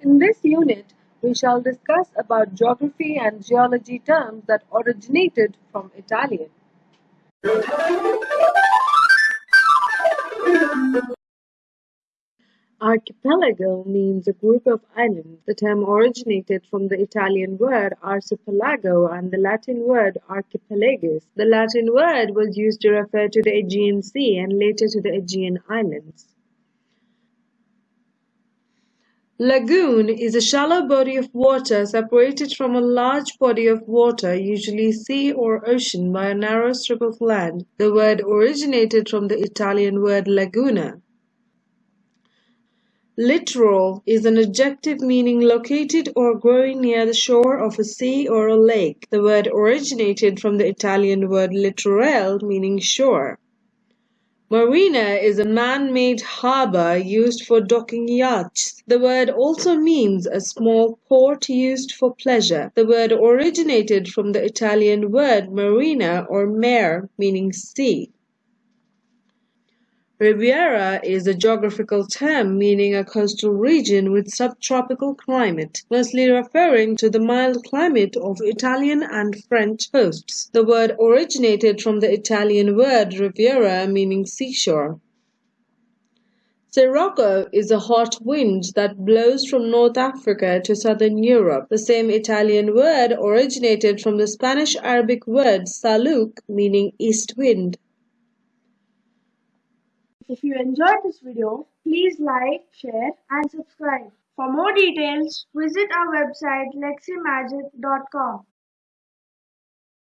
In this unit, we shall discuss about geography and geology terms that originated from Italian. Archipelago means a group of islands. The term originated from the Italian word archipelago and the Latin word archipelagus. The Latin word was used to refer to the Aegean Sea and later to the Aegean Islands. Lagoon is a shallow body of water separated from a large body of water, usually sea or ocean, by a narrow strip of land. The word originated from the Italian word laguna. Littoral is an adjective meaning located or growing near the shore of a sea or a lake. The word originated from the Italian word littorale, meaning shore. Marina is a man-made harbor used for docking yachts. The word also means a small port used for pleasure. The word originated from the Italian word marina or mare, meaning sea. Riviera is a geographical term meaning a coastal region with subtropical climate, mostly referring to the mild climate of Italian and French coasts. The word originated from the Italian word riviera meaning seashore. Sirocco is a hot wind that blows from North Africa to southern Europe. The same Italian word originated from the Spanish Arabic word saluk meaning east wind. If you enjoyed this video, please like, share and subscribe. For more details, visit our website leximagic.com.